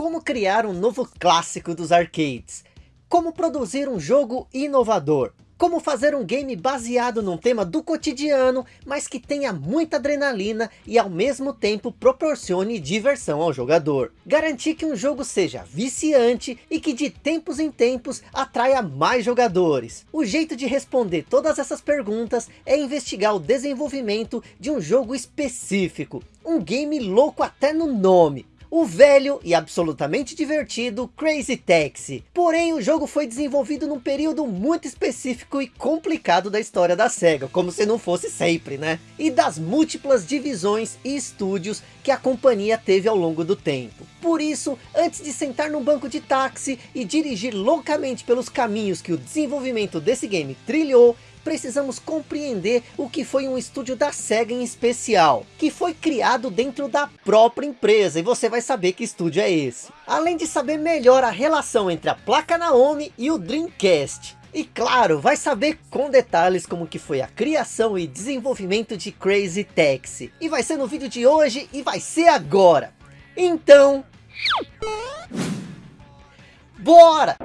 Como criar um novo clássico dos arcades? Como produzir um jogo inovador? Como fazer um game baseado num tema do cotidiano, mas que tenha muita adrenalina e ao mesmo tempo proporcione diversão ao jogador. Garantir que um jogo seja viciante e que de tempos em tempos atraia mais jogadores. O jeito de responder todas essas perguntas é investigar o desenvolvimento de um jogo específico. Um game louco até no nome o velho e absolutamente divertido Crazy Taxi. Porém, o jogo foi desenvolvido num período muito específico e complicado da história da SEGA, como se não fosse sempre, né? E das múltiplas divisões e estúdios que a companhia teve ao longo do tempo. Por isso, antes de sentar num banco de táxi e dirigir loucamente pelos caminhos que o desenvolvimento desse game trilhou, precisamos compreender o que foi um estúdio da SEGA em especial, que foi criado dentro da própria empresa, e você vai saber que estúdio é esse. Além de saber melhor a relação entre a placa Naomi e o Dreamcast. E claro, vai saber com detalhes como que foi a criação e desenvolvimento de Crazy Taxi. E vai ser no vídeo de hoje e vai ser agora. Então... Bora!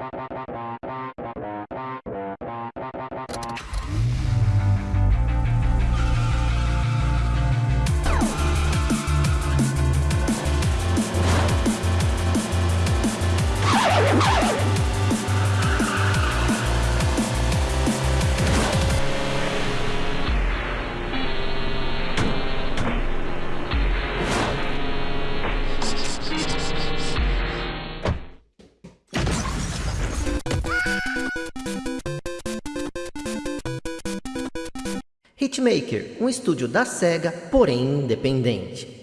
Hitmaker, um estúdio da SEGA, porém independente.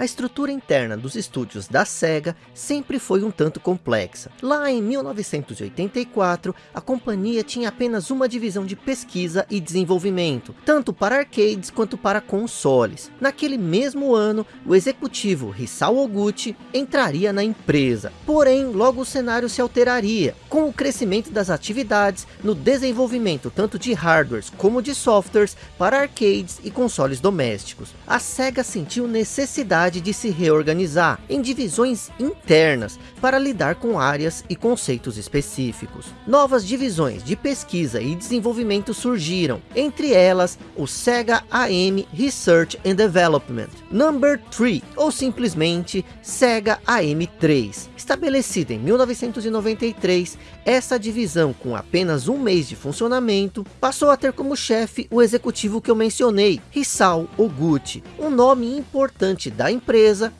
A estrutura interna dos estúdios da SEGA sempre foi um tanto complexa. Lá em 1984, a companhia tinha apenas uma divisão de pesquisa e desenvolvimento, tanto para arcades quanto para consoles. Naquele mesmo ano, o executivo Hisao Oguchi entraria na empresa. Porém, logo o cenário se alteraria, com o crescimento das atividades no desenvolvimento tanto de hardwares como de softwares para arcades e consoles domésticos. A SEGA sentiu necessidade necessidade de se reorganizar em divisões internas para lidar com áreas e conceitos específicos. Novas divisões de pesquisa e desenvolvimento surgiram, entre elas o Sega AM Research and Development, Number 3 ou simplesmente Sega AM3. Estabelecida em 1993, essa divisão com apenas um mês de funcionamento passou a ter como chefe o executivo que eu mencionei, Hisao Oguchi, um nome importante da empresa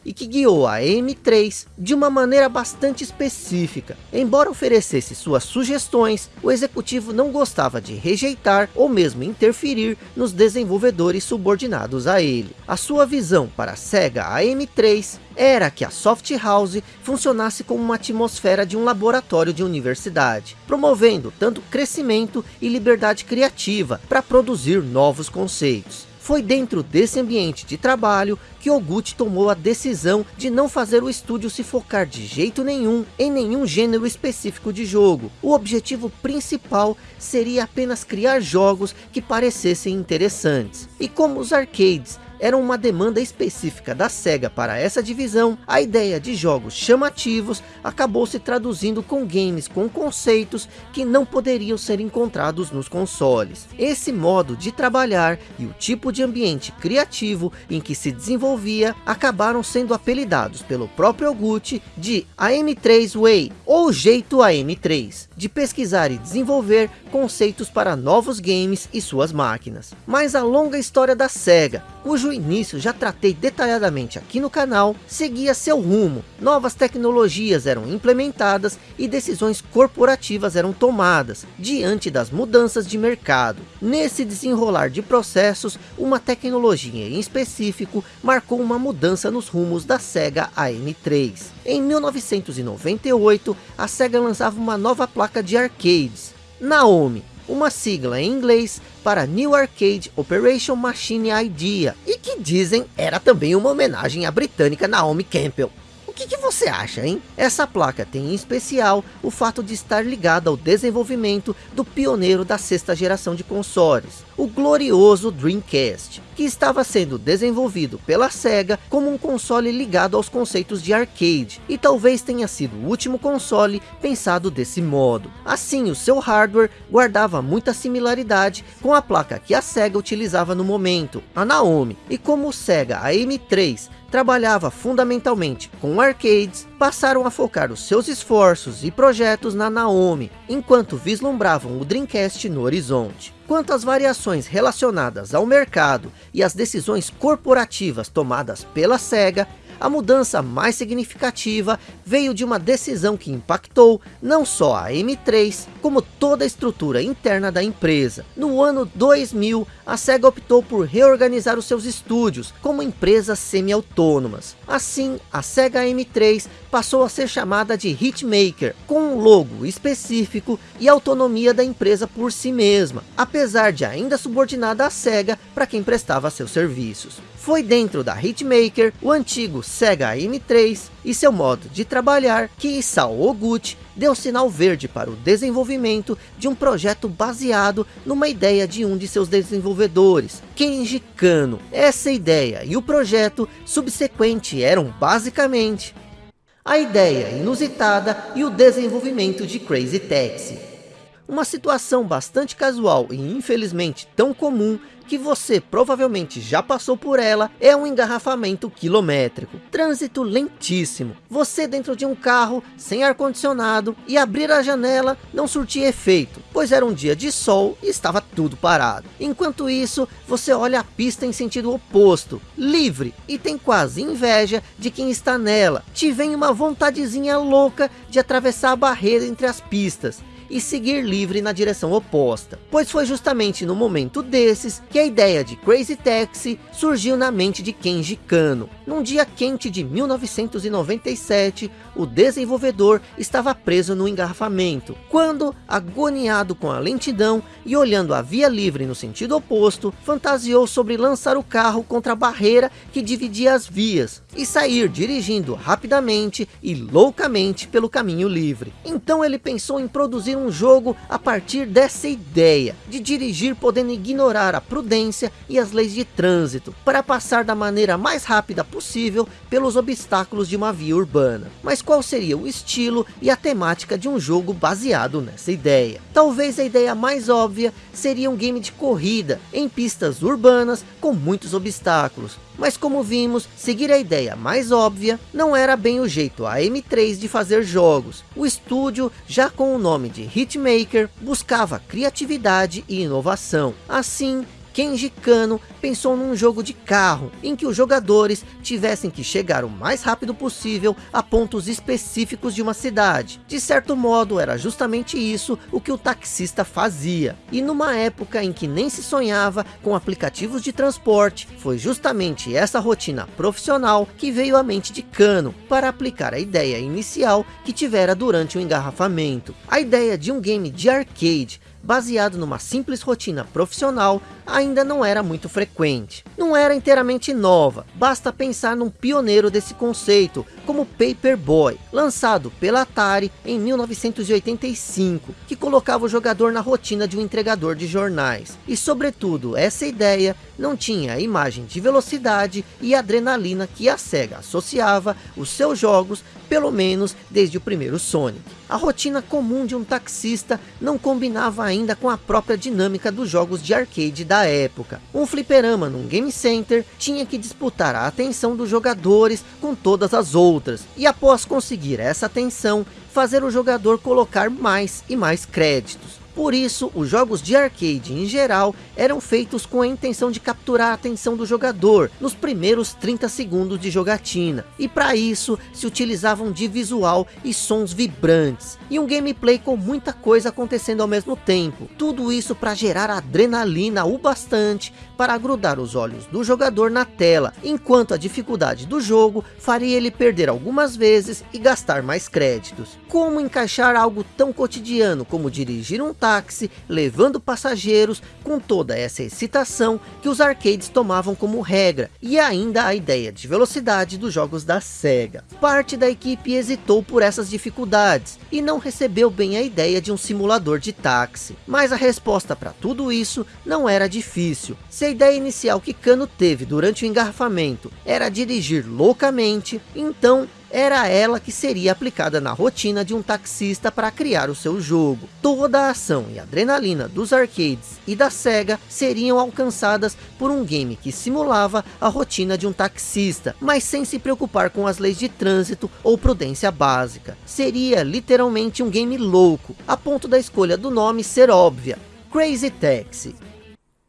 e que guiou a M3 de uma maneira bastante específica. Embora oferecesse suas sugestões, o executivo não gostava de rejeitar ou mesmo interferir nos desenvolvedores subordinados a ele. A sua visão para a SEGA AM3 era que a Soft House funcionasse como uma atmosfera de um laboratório de universidade, promovendo tanto crescimento e liberdade criativa para produzir novos conceitos. Foi dentro desse ambiente de trabalho que Oguchi tomou a decisão de não fazer o estúdio se focar de jeito nenhum em nenhum gênero específico de jogo. O objetivo principal seria apenas criar jogos que parecessem interessantes. E como os arcades era uma demanda específica da SEGA para essa divisão, a ideia de jogos chamativos acabou se traduzindo com games com conceitos que não poderiam ser encontrados nos consoles. Esse modo de trabalhar e o tipo de ambiente criativo em que se desenvolvia acabaram sendo apelidados pelo próprio Oguchi de AM3 Way ou jeito AM3, de pesquisar e desenvolver conceitos para novos games e suas máquinas. Mas a longa história da SEGA, cujo início já tratei detalhadamente aqui no canal, seguia seu rumo. Novas tecnologias eram implementadas e decisões corporativas eram tomadas, diante das mudanças de mercado. Nesse desenrolar de processos, uma tecnologia em específico marcou uma mudança nos rumos da SEGA AM3. Em 1998, a SEGA lançava uma nova placa de arcades, Naomi, uma sigla em inglês para New Arcade Operation Machine Idea, e que dizem era também uma homenagem à britânica Naomi Campbell que, que você acha, hein? Essa placa tem em especial o fato de estar ligada ao desenvolvimento do pioneiro da sexta geração de consoles, o glorioso Dreamcast, que estava sendo desenvolvido pela SEGA como um console ligado aos conceitos de arcade, e talvez tenha sido o último console pensado desse modo. Assim, o seu hardware guardava muita similaridade com a placa que a SEGA utilizava no momento, a Naomi, e como o SEGA AM3 trabalhava fundamentalmente com arcades, passaram a focar os seus esforços e projetos na Naomi, enquanto vislumbravam o Dreamcast no horizonte. Quanto às variações relacionadas ao mercado e as decisões corporativas tomadas pela SEGA, a mudança mais significativa veio de uma decisão que impactou não só a M3, como toda a estrutura interna da empresa. No ano 2000, a SEGA optou por reorganizar os seus estúdios como empresas semi-autônomas. Assim, a SEGA M3 passou a ser chamada de Hitmaker, com um logo específico e autonomia da empresa por si mesma, apesar de ainda subordinada à SEGA para quem prestava seus serviços. Foi dentro da Hitmaker, o antigo Sega M3 e seu modo de trabalhar que Isao Oguchi deu sinal verde para o desenvolvimento de um projeto baseado numa ideia de um de seus desenvolvedores, Kenji Kano. Essa ideia e o projeto subsequente eram basicamente a ideia inusitada e o desenvolvimento de Crazy Taxi. Uma situação bastante casual e infelizmente tão comum que você provavelmente já passou por ela, é um engarrafamento quilométrico. Trânsito lentíssimo. Você dentro de um carro, sem ar-condicionado, e abrir a janela não surtia efeito, pois era um dia de sol e estava tudo parado. Enquanto isso, você olha a pista em sentido oposto, livre, e tem quase inveja de quem está nela. Te vem uma vontadezinha louca de atravessar a barreira entre as pistas e seguir livre na direção oposta. Pois foi justamente no momento desses que a ideia de Crazy Taxi surgiu na mente de Kenji Kano. Num dia quente de 1997, o desenvolvedor estava preso no engarrafamento, quando, agoniado com a lentidão e olhando a via livre no sentido oposto, fantasiou sobre lançar o carro contra a barreira que dividia as vias, e sair dirigindo rapidamente e loucamente pelo caminho livre. Então ele pensou em produzir um jogo a partir dessa ideia, de dirigir podendo ignorar a prudência e as leis de trânsito, para passar da maneira mais rápida possível pelos obstáculos de uma via urbana. Mas qual seria o estilo e a temática de um jogo baseado nessa ideia? Talvez a ideia mais óbvia seria um game de corrida em pistas urbanas com muitos obstáculos, mas como vimos, seguir a ideia mais óbvia não era bem o jeito a M3 de fazer jogos. O estúdio, já com o nome de Hitmaker, buscava criatividade e inovação. Assim, Kenji Kano pensou num jogo de carro, em que os jogadores tivessem que chegar o mais rápido possível a pontos específicos de uma cidade. De certo modo, era justamente isso o que o taxista fazia. E numa época em que nem se sonhava com aplicativos de transporte, foi justamente essa rotina profissional que veio à mente de Kano, para aplicar a ideia inicial que tivera durante o engarrafamento. A ideia de um game de arcade, baseado numa simples rotina profissional, ainda não era muito frequente. Não era inteiramente nova, basta pensar num pioneiro desse conceito, como Paperboy, lançado pela Atari em 1985, que colocava o jogador na rotina de um entregador de jornais. E sobretudo, essa ideia não tinha a imagem de velocidade e adrenalina que a SEGA associava os seus jogos, pelo menos desde o primeiro Sonic. A rotina comum de um taxista não combinava ainda com a própria dinâmica dos jogos de arcade da época. Um fliperama num game center tinha que disputar a atenção dos jogadores com todas as outras, e após conseguir essa atenção, fazer o jogador colocar mais e mais créditos. Por isso, os jogos de arcade em geral eram feitos com a intenção de capturar a atenção do jogador nos primeiros 30 segundos de jogatina. E para isso, se utilizavam de visual e sons vibrantes. E um gameplay com muita coisa acontecendo ao mesmo tempo. Tudo isso para gerar adrenalina o bastante para grudar os olhos do jogador na tela, enquanto a dificuldade do jogo faria ele perder algumas vezes e gastar mais créditos. Como encaixar algo tão cotidiano como dirigir um táxi, levando passageiros, com toda essa excitação que os arcades tomavam como regra, e ainda a ideia de velocidade dos jogos da SEGA. Parte da equipe hesitou por essas dificuldades, e não recebeu bem a ideia de um simulador de táxi. Mas a resposta para tudo isso não era difícil. Se a ideia inicial que Kano teve durante o engarrafamento era dirigir loucamente, então era ela que seria aplicada na rotina de um taxista para criar o seu jogo. Toda a ação e adrenalina dos arcades e da SEGA seriam alcançadas por um game que simulava a rotina de um taxista, mas sem se preocupar com as leis de trânsito ou prudência básica. Seria literalmente um game louco, a ponto da escolha do nome ser óbvia, Crazy Taxi.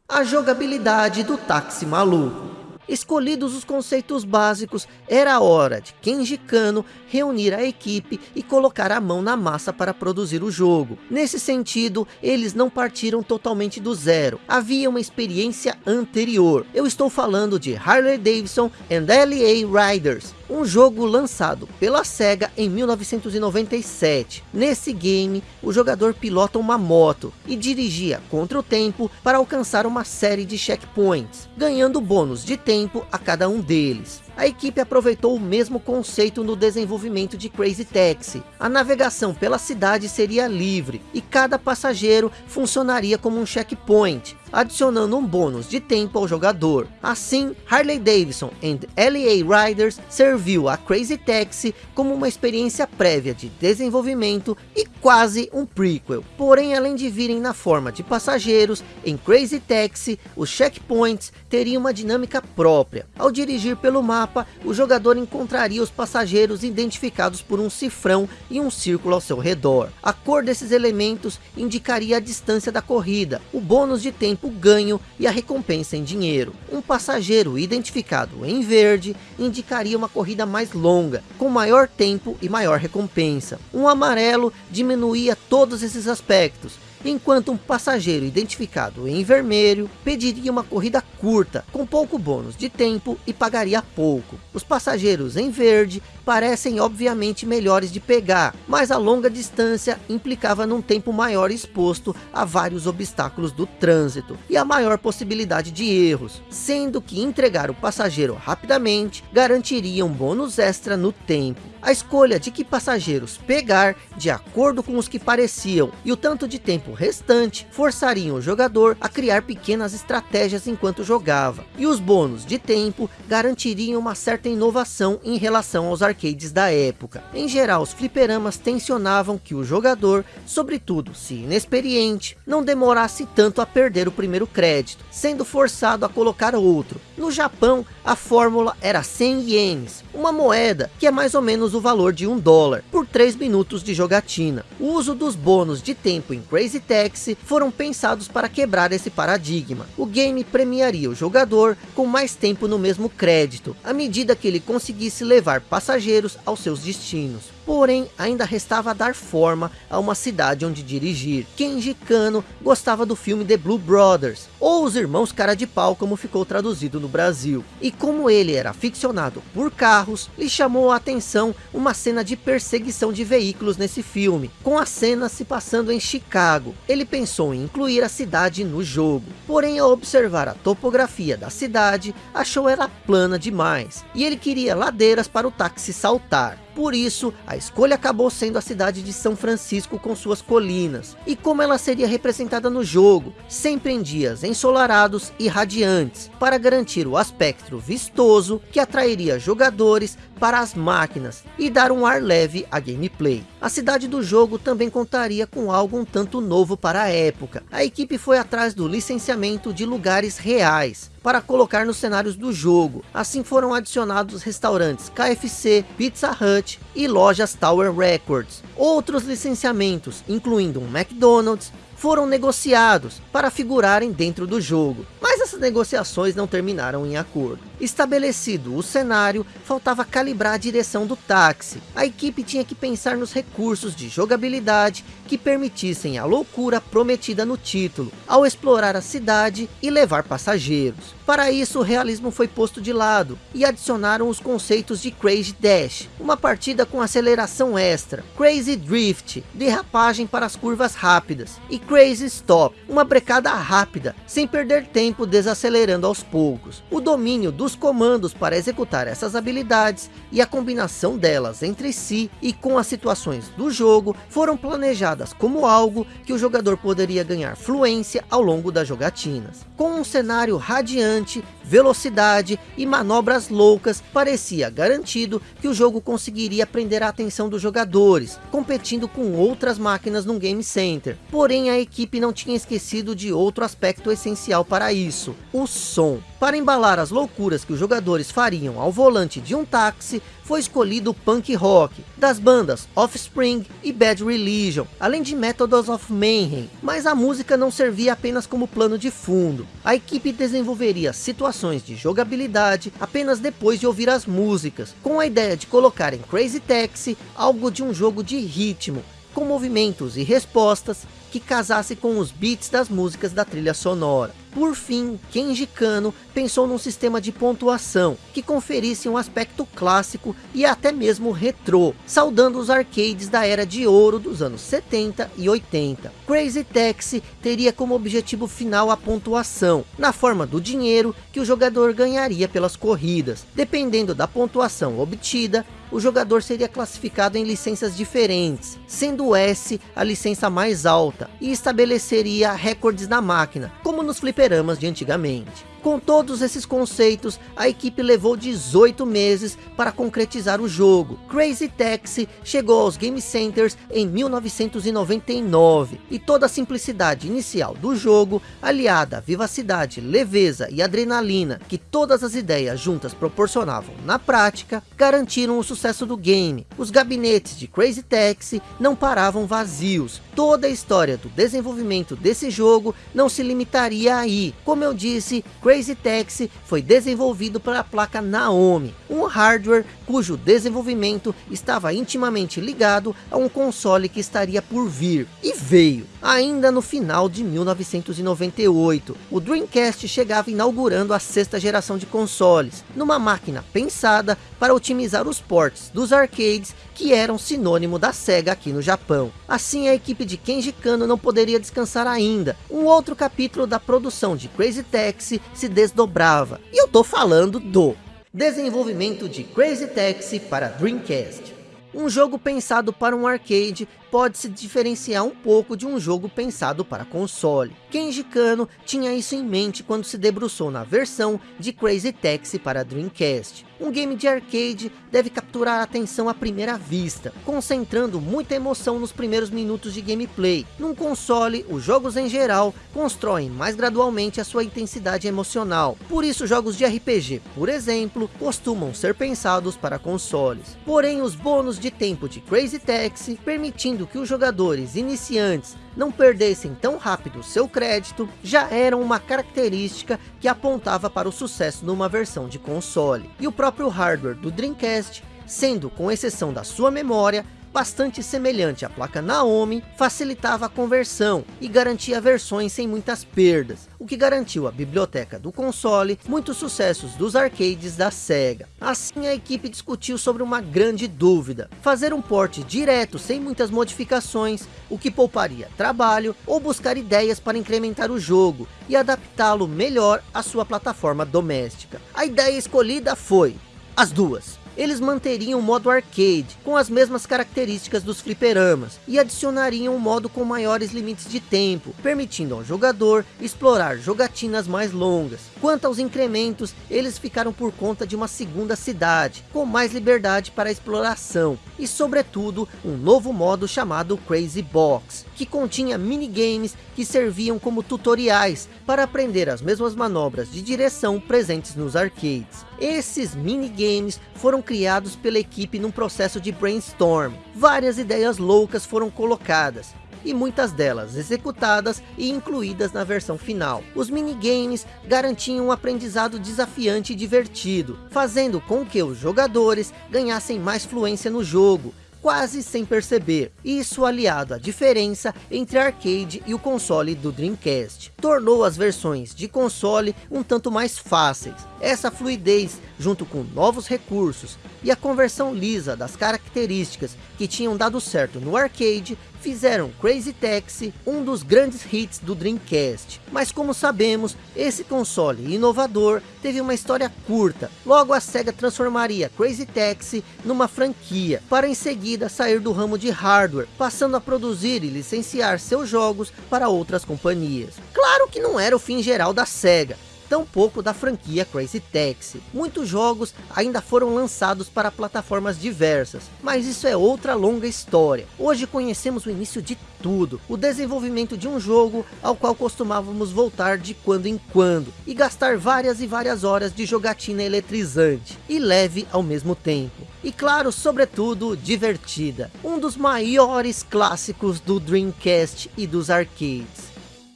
A jogabilidade do táxi maluco. Escolhidos os conceitos básicos, era hora de Kenji Kano reunir a equipe e colocar a mão na massa para produzir o jogo. Nesse sentido, eles não partiram totalmente do zero. Havia uma experiência anterior. Eu estou falando de Harley Davidson and LA Riders, um jogo lançado pela SEGA em 1997. Nesse game, o jogador pilota uma moto e dirigia contra o tempo para alcançar uma série de checkpoints, ganhando bônus de tempo a cada um deles. A equipe aproveitou o mesmo conceito no desenvolvimento de Crazy Taxi. A navegação pela cidade seria livre e cada passageiro funcionaria como um checkpoint, adicionando um bônus de tempo ao jogador. Assim, Harley Davidson and LA Riders serviu a Crazy Taxi como uma experiência prévia de desenvolvimento e quase um prequel. Porém, além de virem na forma de passageiros, em Crazy Taxi, os checkpoints teriam uma dinâmica própria. Ao dirigir pelo mar mapa, o jogador encontraria os passageiros identificados por um cifrão e um círculo ao seu redor. A cor desses elementos indicaria a distância da corrida, o bônus de tempo ganho e a recompensa em dinheiro. Um passageiro identificado em verde indicaria uma corrida mais longa, com maior tempo e maior recompensa. Um amarelo diminuía todos esses aspectos, enquanto um passageiro identificado em vermelho pediria uma corrida curta, com pouco bônus de tempo e pagaria pouco. Os passageiros em verde parecem obviamente melhores de pegar, mas a longa distância implicava num tempo maior exposto a vários obstáculos do trânsito e a maior possibilidade de erros, sendo que entregar o passageiro rapidamente garantiria um bônus extra no tempo a escolha de que passageiros pegar de acordo com os que pareciam e o tanto de tempo restante forçariam o jogador a criar pequenas estratégias enquanto jogava. E os bônus de tempo garantiriam uma certa inovação em relação aos arcades da época. Em geral, os fliperamas tensionavam que o jogador, sobretudo se inexperiente, não demorasse tanto a perder o primeiro crédito, sendo forçado a colocar outro. No Japão, a fórmula era 100 ienes, uma moeda que é mais ou menos o valor de um dólar, por 3 minutos de jogatina. O uso dos bônus de tempo em Crazy Taxi foram pensados para quebrar esse paradigma. O game premiaria o jogador com mais tempo no mesmo crédito, à medida que ele conseguisse levar passageiros aos seus destinos. Porém, ainda restava dar forma a uma cidade onde dirigir. Kenji Kano gostava do filme The Blue Brothers, ou Os Irmãos Cara de Pau, como ficou traduzido no Brasil. E como ele era aficionado por carros, lhe chamou a atenção uma cena de perseguição de veículos nesse filme, com a cena se passando em Chicago. Ele pensou em incluir a cidade no jogo, porém ao observar a topografia da cidade, achou ela plana demais, e ele queria ladeiras para o táxi saltar. Por isso, a escolha acabou sendo a cidade de São Francisco com suas colinas. E como ela seria representada no jogo, sempre em dias ensolarados e radiantes, para garantir o aspecto vistoso que atrairia jogadores para as máquinas e dar um ar leve à gameplay. A cidade do jogo também contaria com algo um tanto novo para a época. A equipe foi atrás do licenciamento de lugares reais, para colocar nos cenários do jogo. Assim foram adicionados restaurantes KFC, Pizza Hut e lojas Tower Records. Outros licenciamentos, incluindo um McDonald's, foram negociados para figurarem dentro do jogo. Mas essas negociações não terminaram em acordo. Estabelecido o cenário, faltava calibrar a direção do táxi. A equipe tinha que pensar nos recursos de jogabilidade que permitissem a loucura prometida no título, ao explorar a cidade e levar passageiros. Para isso, o realismo foi posto de lado, e adicionaram os conceitos de Crazy Dash, uma partida com aceleração extra, Crazy Drift, derrapagem para as curvas rápidas, e Crazy Stop, uma brecada rápida, sem perder tempo desacelerando aos poucos. O domínio dos comandos para executar essas habilidades, e a combinação delas entre si e com as situações do jogo, foram planejadas como algo que o jogador poderia ganhar fluência ao longo das jogatinas. Com um cenário radiante, velocidade e manobras loucas, parecia garantido que o jogo conseguiria prender a atenção dos jogadores, competindo com outras máquinas no Game Center. Porém, a equipe não tinha esquecido de outro aspecto essencial para isso, o som. Para embalar as loucuras que os jogadores fariam ao volante de um táxi, foi escolhido punk rock, das bandas Offspring e Bad Religion, além de Methods of Mayhem, mas a música não servia apenas como plano de fundo. A equipe desenvolveria situações de jogabilidade apenas depois de ouvir as músicas, com a ideia de colocar em Crazy Taxi algo de um jogo de ritmo, com movimentos e respostas que casasse com os beats das músicas da trilha sonora. Por fim, Kenji Kano pensou num sistema de pontuação que conferisse um aspecto clássico e até mesmo retrô, saudando os arcades da era de ouro dos anos 70 e 80. Crazy Taxi teria como objetivo final a pontuação, na forma do dinheiro que o jogador ganharia pelas corridas. Dependendo da pontuação obtida, o jogador seria classificado em licenças diferentes, sendo S a licença mais alta, e estabeleceria recordes na máquina, como nos fliperamas de antigamente. Com todos esses conceitos, a equipe levou 18 meses para concretizar o jogo. Crazy Taxi chegou aos Game Centers em 1999, e toda a simplicidade inicial do jogo, aliada à vivacidade, leveza e adrenalina que todas as ideias juntas proporcionavam na prática, garantiram o sucesso do game. Os gabinetes de Crazy Taxi não paravam vazios. Toda a história do desenvolvimento desse jogo não se limitaria aí. Como eu disse, Crazy Taxi foi desenvolvido pela placa Naomi, um hardware cujo desenvolvimento estava intimamente ligado a um console que estaria por vir, e veio. Ainda no final de 1998, o Dreamcast chegava inaugurando a sexta geração de consoles, numa máquina pensada para otimizar os ports dos arcades que eram sinônimo da SEGA aqui no Japão. Assim a equipe de Kenji Kano não poderia descansar ainda. Um outro capítulo da produção de Crazy Taxi se desdobrava. E eu tô falando do desenvolvimento de Crazy Taxi para Dreamcast. Um jogo pensado para um arcade pode se diferenciar um pouco de um jogo pensado para console. Kenji Kano tinha isso em mente quando se debruçou na versão de Crazy Taxi para Dreamcast. Um game de arcade deve capturar a atenção à primeira vista, concentrando muita emoção nos primeiros minutos de gameplay. Num console, os jogos em geral constroem mais gradualmente a sua intensidade emocional. Por isso jogos de RPG, por exemplo, costumam ser pensados para consoles. Porém, os bônus de tempo de Crazy Taxi, permitindo que os jogadores iniciantes não perdessem tão rápido seu crédito, já eram uma característica que apontava para o sucesso numa versão de console. E o próprio hardware do Dreamcast, sendo com exceção da sua memória, bastante semelhante à placa Naomi, facilitava a conversão e garantia versões sem muitas perdas, o que garantiu à biblioteca do console muitos sucessos dos arcades da SEGA. Assim a equipe discutiu sobre uma grande dúvida, fazer um port direto sem muitas modificações, o que pouparia trabalho, ou buscar ideias para incrementar o jogo e adaptá-lo melhor à sua plataforma doméstica. A ideia escolhida foi as duas eles manteriam o modo arcade, com as mesmas características dos fliperamas, e adicionariam um modo com maiores limites de tempo, permitindo ao jogador explorar jogatinas mais longas. Quanto aos incrementos, eles ficaram por conta de uma segunda cidade, com mais liberdade para exploração, e sobretudo, um novo modo chamado Crazy Box, que continha minigames que serviam como tutoriais, para aprender as mesmas manobras de direção presentes nos arcades. Esses minigames foram criados pela equipe num processo de brainstorm. Várias ideias loucas foram colocadas. e muitas delas executadas e incluídas na versão final. Os minigames garantiam um aprendizado desafiante e divertido, fazendo com que os jogadores ganhassem mais fluência no jogo, quase sem perceber. Isso aliado à diferença entre arcade e o console do Dreamcast. Tornou as versões de console um tanto mais fáceis. Essa fluidez, junto com novos recursos e a conversão lisa das características que tinham dado certo no arcade, fizeram Crazy Taxi um dos grandes hits do Dreamcast. Mas como sabemos, esse console inovador teve uma história curta. Logo a SEGA transformaria Crazy Taxi numa franquia, para em seguida sair do ramo de hardware, passando a produzir e licenciar seus jogos para outras companhias. Claro que não era o fim geral da SEGA, tampouco da franquia Crazy Taxi. Muitos jogos ainda foram lançados para plataformas diversas, mas isso é outra longa história. Hoje conhecemos o início de tudo, o desenvolvimento de um jogo ao qual costumávamos voltar de quando em quando, e gastar várias e várias horas de jogatina eletrizante, e leve ao mesmo tempo. E claro, sobretudo, divertida. Um dos maiores clássicos do Dreamcast e dos arcades.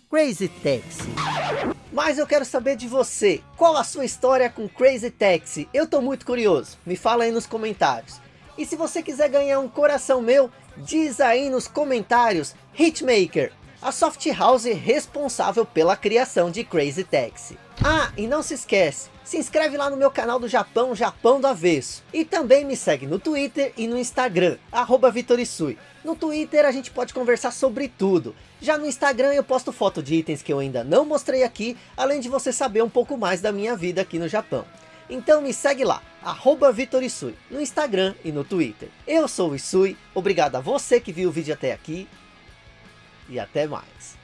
Crazy Taxi. Mas eu quero saber de você, qual a sua história com Crazy Taxi? Eu tô muito curioso, me fala aí nos comentários. E se você quiser ganhar um coração meu, diz aí nos comentários, Hitmaker, a soft house responsável pela criação de Crazy Taxi. Ah, e não se esquece, se inscreve lá no meu canal do Japão, Japão do Avesso. E também me segue no Twitter e no Instagram, arroba Vitorisui. No Twitter a gente pode conversar sobre tudo. Já no Instagram eu posto foto de itens que eu ainda não mostrei aqui, além de você saber um pouco mais da minha vida aqui no Japão. Então me segue lá, arroba Vitorisui, no Instagram e no Twitter. Eu sou o Isui, obrigado a você que viu o vídeo até aqui, e até mais.